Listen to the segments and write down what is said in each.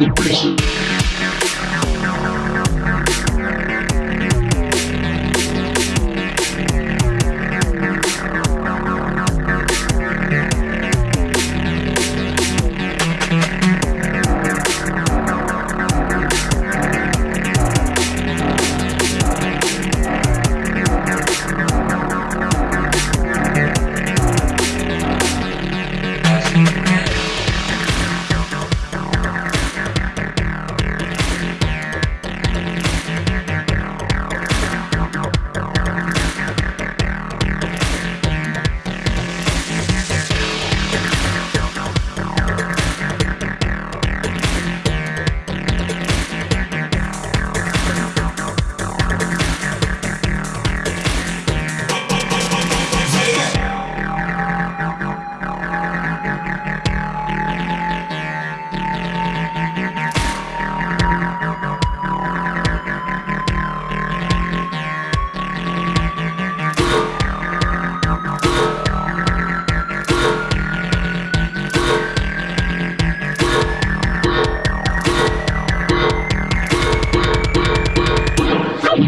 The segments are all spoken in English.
Depression.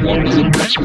want to be special.